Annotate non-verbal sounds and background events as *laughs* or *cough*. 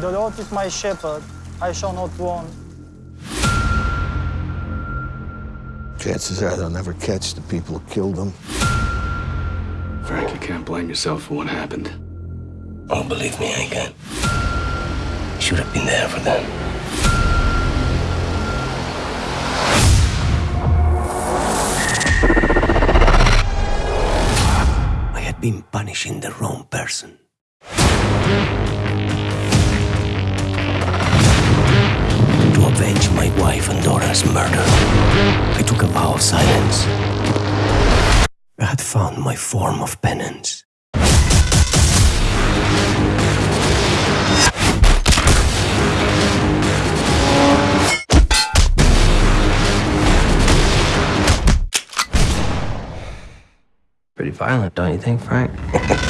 The Lord is my shepherd, I shall not want. Chances are they'll never catch the people who killed them. Frank, you can't blame yourself for what happened. Oh, believe me, I can. Should have been there for them. I had been punishing the wrong person. Wife murder, I took a vow of silence. I had found my form of penance. Pretty violent, don't you think, Frank? *laughs*